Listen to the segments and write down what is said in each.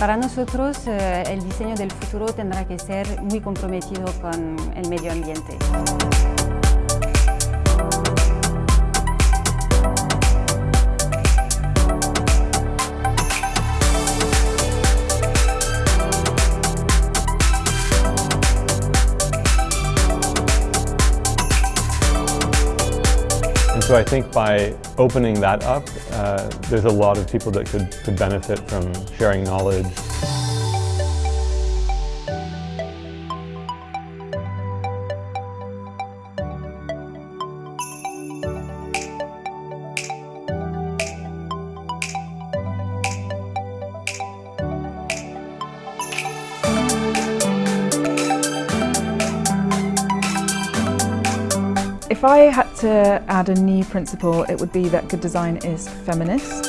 Para nosotros eh, el diseño del futuro tendrá que ser muy comprometido con el medio ambiente. And so I think by opening that up, uh, there's a lot of people that could, could benefit from sharing knowledge. If I had to add a new principle, it would be that good design is feminist.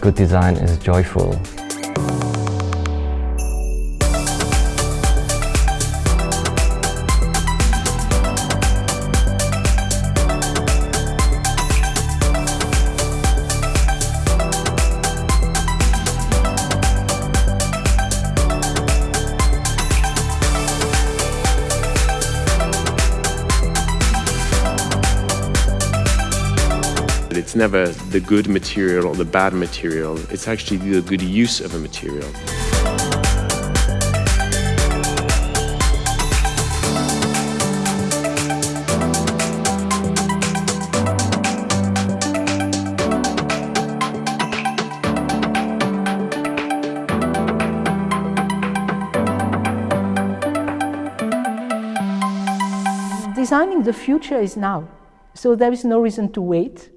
Good design is joyful. It's never the good material or the bad material, it's actually the good use of a material. Designing the future is now, so there is no reason to wait.